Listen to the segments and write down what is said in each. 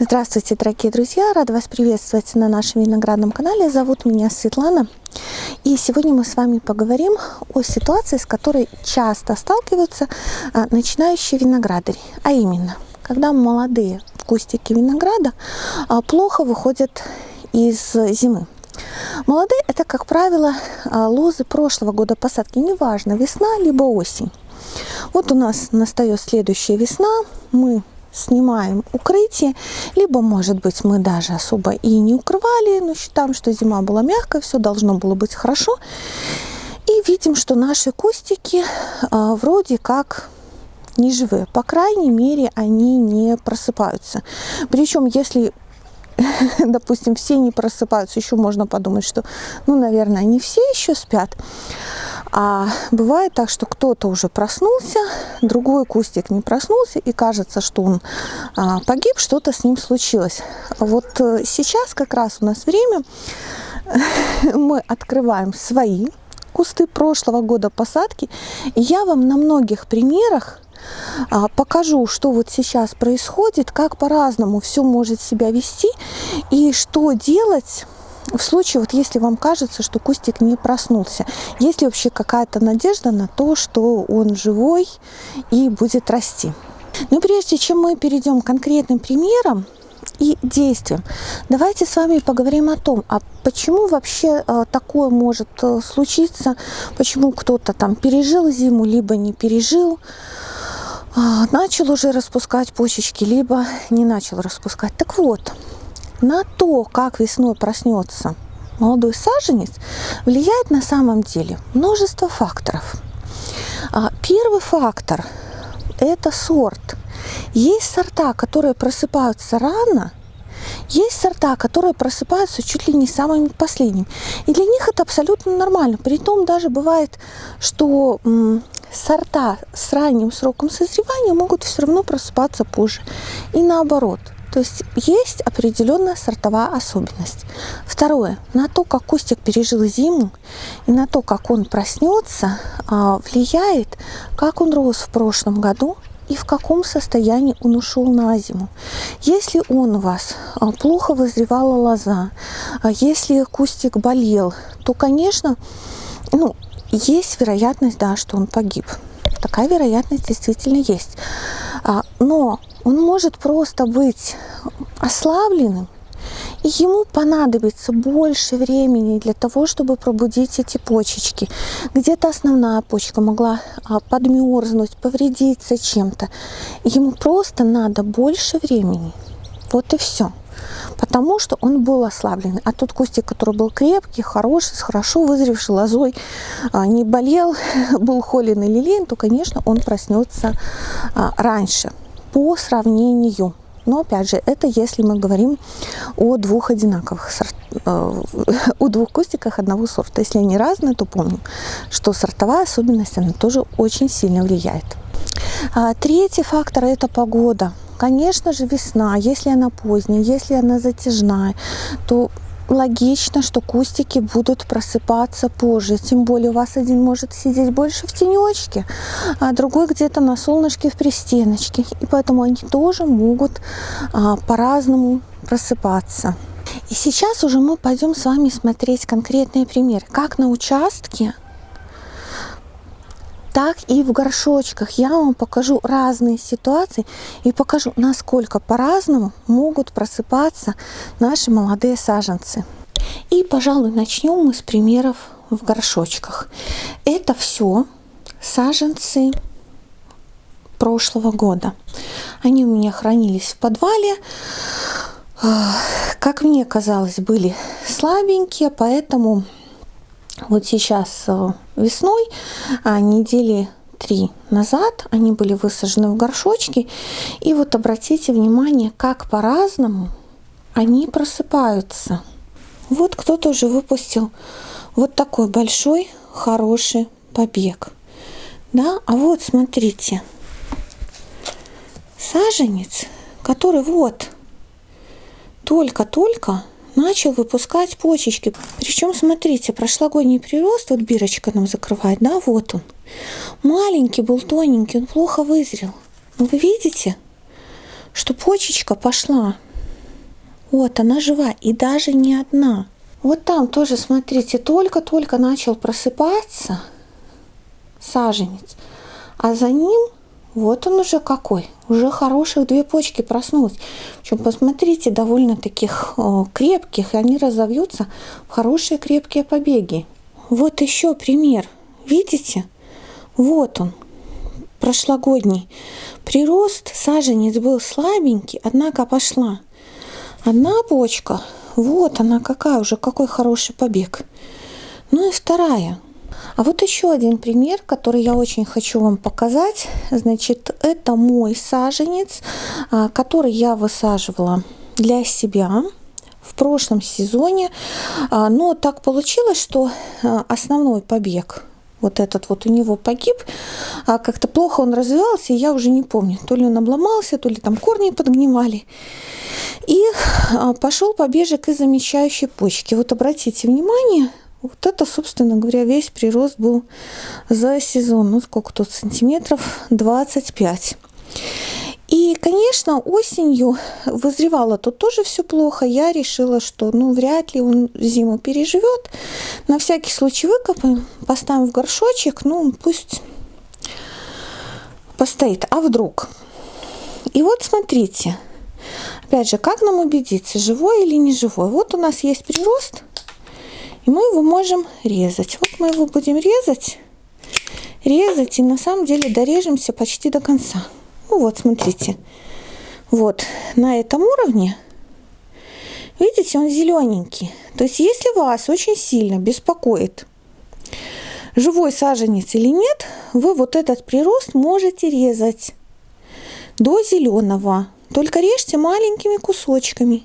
Здравствуйте, дорогие друзья! Рада вас приветствовать на нашем виноградном канале. Зовут меня Светлана. И сегодня мы с вами поговорим о ситуации, с которой часто сталкиваются а, начинающие виноградари. А именно, когда молодые кустики винограда а, плохо выходят из зимы. Молодые это, как правило, а, лозы прошлого года посадки, неважно, весна либо осень. Вот у нас настает следующая весна, мы снимаем укрытие, либо, может быть, мы даже особо и не укрывали, но считаем, что зима была мягкая, все должно было быть хорошо. И видим, что наши кустики а, вроде как не живые. По крайней мере, они не просыпаются. Причем, если допустим, все не просыпаются, еще можно подумать, что, ну, наверное, они все еще спят. А бывает так, что кто-то уже проснулся, другой кустик не проснулся, и кажется, что он а, погиб, что-то с ним случилось. Вот э, сейчас как раз у нас время, мы открываем свои кусты прошлого года посадки, и я вам на многих примерах а, покажу, что вот сейчас происходит, как по-разному все может себя вести и что делать в случае, вот если вам кажется, что кустик не проснулся, есть ли вообще какая-то надежда на то, что он живой и будет расти. Но прежде чем мы перейдем к конкретным примерам, и действиям. Давайте с вами поговорим о том, а почему вообще э, такое может э, случиться, почему кто-то там пережил зиму, либо не пережил, а, начал уже распускать почечки, либо не начал распускать. Так вот, на то, как весной проснется молодой саженец, влияет на самом деле множество факторов. А, первый фактор – это сорт. Есть сорта, которые просыпаются рано, есть сорта, которые просыпаются чуть ли не самыми последними. И для них это абсолютно нормально. Притом даже бывает, что сорта с ранним сроком созревания могут все равно просыпаться позже. И наоборот. То есть есть определенная сортовая особенность. Второе. На то, как кустик пережил зиму и на то, как он проснется, а, влияет, как он рос в прошлом году и в каком состоянии он ушел на зиму. Если он у вас а, плохо вызревала лоза, а если кустик болел, то, конечно, ну, есть вероятность, да, что он погиб. Такая вероятность действительно есть. А, но он может просто быть ослабленным, и ему понадобится больше времени для того, чтобы пробудить эти почечки. Где-то основная почка могла а, подмерзнуть, повредиться чем-то. Ему просто надо больше времени. Вот и все потому что он был ослаблен. А тот кустик, который был крепкий, хороший, с хорошо вызревшей лозой, а, не болел, был холен и лилейн, то, конечно, он проснется а, раньше по сравнению. Но, опять же, это если мы говорим о двух одинаковых сортах, э, двух кустиках одного сорта. Если они разные, то помним, что сортовая особенность, она тоже очень сильно влияет. А, третий фактор – это погода. Конечно же, весна, если она поздняя, если она затяжная, то логично, что кустики будут просыпаться позже. Тем более у вас один может сидеть больше в тенечке, а другой где-то на солнышке в пристеночке. И поэтому они тоже могут а, по-разному просыпаться. И сейчас уже мы пойдем с вами смотреть конкретные примеры, как на участке так и в горшочках. Я вам покажу разные ситуации и покажу, насколько по-разному могут просыпаться наши молодые саженцы. И, пожалуй, начнем мы с примеров в горшочках. Это все саженцы прошлого года. Они у меня хранились в подвале. Как мне казалось, были слабенькие, поэтому вот сейчас э, весной, а недели три назад, они были высажены в горшочки. И вот обратите внимание, как по-разному они просыпаются. Вот кто-то уже выпустил вот такой большой, хороший побег. Да, а вот смотрите, саженец, который вот только-только начал выпускать почечки. Причем, смотрите, прошлогодний прирост, вот бирочка нам закрывает, да, вот он. Маленький был, тоненький, он плохо вызрел. Но вы видите, что почечка пошла Вот она жива и даже не одна. Вот там тоже, смотрите, только-только начал просыпаться саженец, а за ним вот он уже какой, уже хороших две почки проснулись. Причем, посмотрите, довольно таких о, крепких, и они разовьются в хорошие крепкие побеги. Вот еще пример, видите? Вот он, прошлогодний. Прирост саженец был слабенький, однако пошла. Одна почка, вот она какая уже, какой хороший побег. Ну и вторая. А вот еще один пример, который я очень хочу вам показать. Значит, это мой саженец, а, который я высаживала для себя в прошлом сезоне. А, но так получилось, что а, основной побег вот этот вот у него погиб, а как-то плохо он развивался, и я уже не помню, то ли он обломался, то ли там корни подгнивали. И пошел побежек из замещающей почки. Вот обратите внимание, вот это, собственно говоря, весь прирост был за сезон. Ну, сколько тут сантиметров? 25. И, конечно, осенью вызревало тут тоже все плохо. Я решила, что ну вряд ли он зиму переживет. На всякий случай выкопаем, поставим в горшочек, ну пусть постоит. А вдруг? И вот смотрите, опять же, как нам убедиться, живой или не живой? Вот у нас есть прирост, и мы его можем резать. Вот мы его будем резать, резать, и на самом деле дорежемся почти до конца. Ну вот, смотрите. Вот на этом уровне. Видите, он зелененький. То есть, если вас очень сильно беспокоит живой саженец или нет, вы вот этот прирост можете резать до зеленого. Только режьте маленькими кусочками.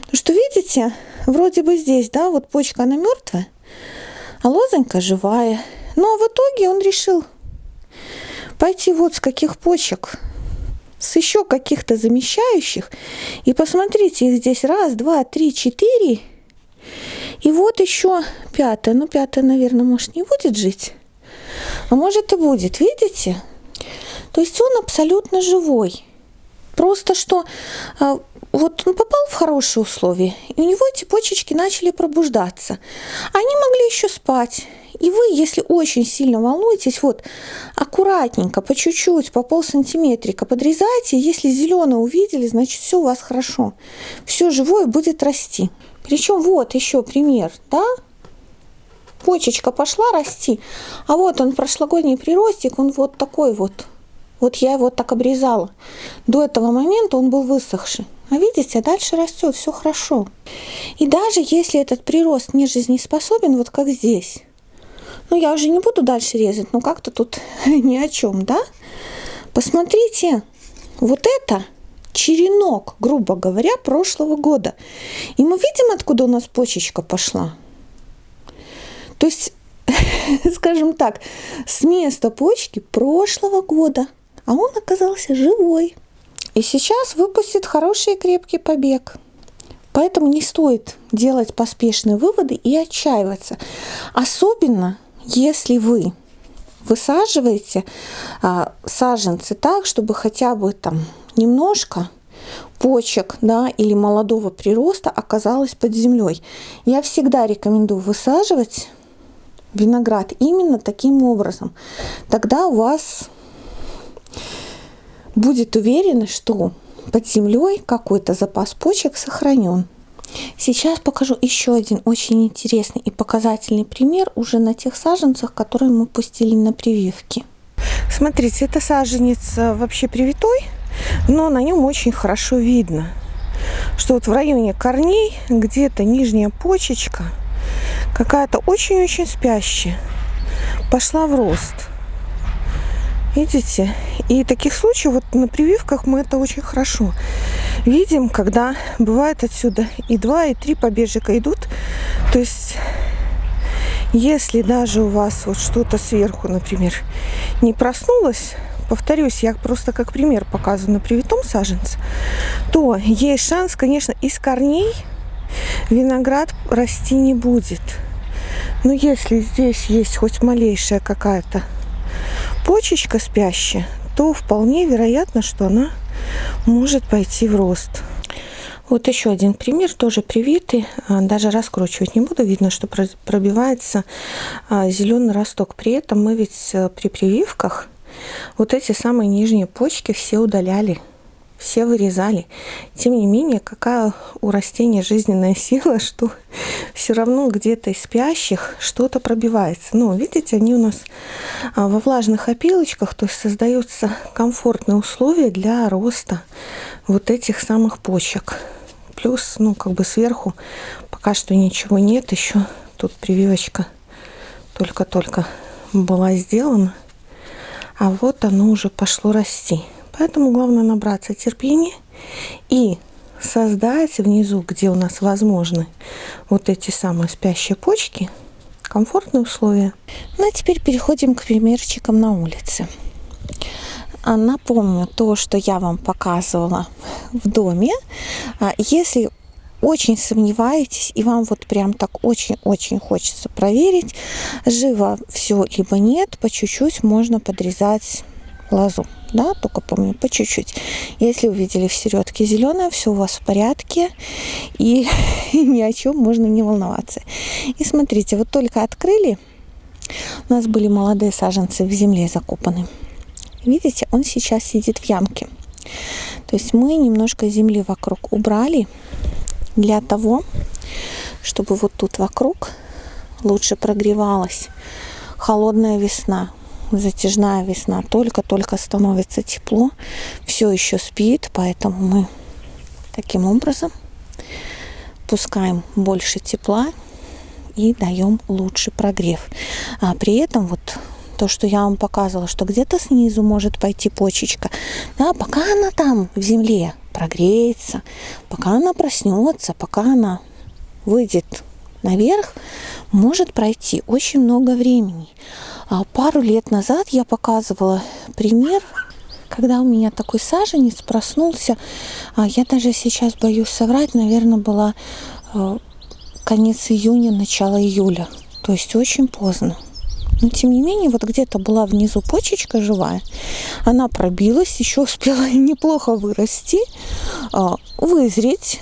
Потому что, видите, вроде бы здесь, да, вот почка, она мертвая, а лозонька живая. Но в итоге он решил пойти вот с каких почек с еще каких-то замещающих. И посмотрите, их здесь раз, два, три, четыре. И вот еще пятая. Ну, пятая, наверное, может, не будет жить. А может и будет, видите? То есть он абсолютно живой. Просто что а, вот он попал в хорошие условия, и у него эти почечки начали пробуждаться. Они могли еще спать. И вы, если очень сильно волнуетесь, вот аккуратненько, по чуть-чуть, по полсантиметрика подрезайте. Если зеленое увидели, значит все у вас хорошо. Все живое будет расти. Причем вот еще пример, да? Почечка пошла расти, а вот он прошлогодний приростик, он вот такой вот. Вот я его так обрезала. До этого момента он был высохший. А видите, дальше растет, все хорошо. И даже если этот прирост не жизнеспособен, вот как здесь, ну, я уже не буду дальше резать, но как-то тут ни о чем, да? Посмотрите, вот это черенок, грубо говоря, прошлого года. И мы видим, откуда у нас почечка пошла. То есть, скажем так, с места почки прошлого года. А он оказался живой. И сейчас выпустит хороший и крепкий побег. Поэтому не стоит делать поспешные выводы и отчаиваться. Особенно если вы высаживаете а, саженцы так, чтобы хотя бы там немножко почек да, или молодого прироста оказалось под землей. Я всегда рекомендую высаживать виноград именно таким образом. Тогда у вас будет уверенность, что под землей какой-то запас почек сохранен. Сейчас покажу еще один очень интересный и показательный пример уже на тех саженцах, которые мы пустили на прививки. Смотрите, это саженец э, вообще привитой, но на нем очень хорошо видно, что вот в районе корней где-то нижняя почечка какая-то очень-очень спящая пошла в рост. Видите? И таких случаев вот на прививках мы это очень хорошо видим, когда бывает отсюда и два, и три побежика идут. То есть, если даже у вас вот что-то сверху, например, не проснулось, повторюсь, я просто как пример показываю на привитом саженце, то есть шанс, конечно, из корней виноград расти не будет. Но если здесь есть хоть малейшая какая-то почечка спящая, то вполне вероятно, что она может пойти в рост. Вот еще один пример, тоже привитый. А, даже раскручивать не буду. Видно, что пробивается а, зеленый росток. При этом мы ведь э, при прививках вот эти самые нижние почки все удаляли все вырезали. Тем не менее, какая у растения жизненная сила, что все равно где-то из спящих что-то пробивается. Ну, видите, они у нас а, во влажных опилочках, то есть создаются комфортные условия для роста вот этих самых почек. Плюс, ну, как бы сверху пока что ничего нет, еще тут прививочка только-только была сделана. А вот оно уже пошло расти. Поэтому главное набраться терпения и создать внизу, где у нас возможны вот эти самые спящие почки, комфортные условия. Ну а теперь переходим к примерчикам на улице. А, напомню то, что я вам показывала в доме. А, если очень сомневаетесь и вам вот прям так очень-очень хочется проверить, живо все либо нет, по чуть-чуть можно подрезать лозу да, только помню, по чуть-чуть. Если увидели в середке зеленое, все у вас в порядке, и ни о чем можно не волноваться. И смотрите, вот только открыли, у нас были молодые саженцы в земле закопаны. Видите, он сейчас сидит в ямке. То есть мы немножко земли вокруг убрали для того, чтобы вот тут вокруг лучше прогревалась холодная весна затяжная весна, только-только становится тепло, все еще спит, поэтому мы таким образом пускаем больше тепла и даем лучший прогрев. А при этом вот то, что я вам показывала, что где-то снизу может пойти почечка, да, пока она там в земле прогреется, пока она проснется, пока она выйдет наверх, может пройти очень много времени. А пару лет назад я показывала пример, когда у меня такой саженец проснулся. А я даже сейчас боюсь соврать, наверное, была э, конец июня, начало июля. То есть очень поздно. Но тем не менее, вот где-то была внизу почечка живая. Она пробилась, еще успела неплохо вырасти, а, вызреть.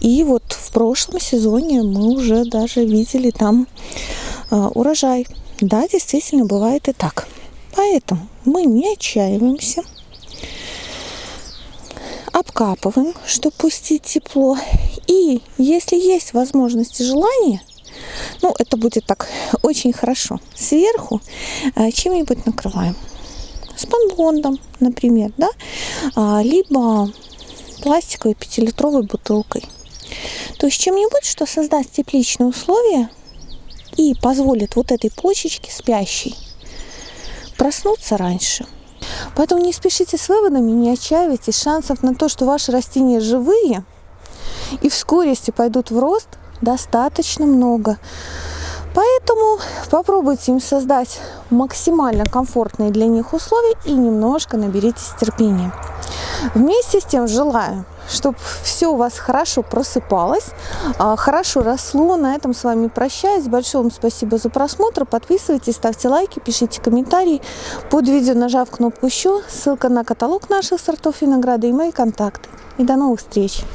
И вот в прошлом сезоне мы уже даже видели там а, урожай. Да, действительно, бывает и так. Поэтому мы не отчаиваемся, обкапываем, чтобы пустить тепло. И если есть возможность и желание, ну, это будет так очень хорошо, сверху э, чем-нибудь накрываем. Спанбондом, например, да, а, либо пластиковой пятилитровой бутылкой. То есть чем-нибудь, что создаст тепличные условия и позволит вот этой почечке спящей проснуться раньше. Поэтому не спешите с выводами, не отчаивайтесь. Шансов на то, что ваши растения живые и в скорости пойдут в рост, достаточно много. Поэтому попробуйте им создать максимально комфортные для них условия и немножко наберитесь терпения. Вместе с тем желаю чтобы все у вас хорошо просыпалось, а, хорошо росло. На этом с вами прощаюсь. Большое вам спасибо за просмотр. Подписывайтесь, ставьте лайки, пишите комментарии. Под видео нажав кнопку «Еще», ссылка на каталог наших сортов винограда и мои контакты. И до новых встреч!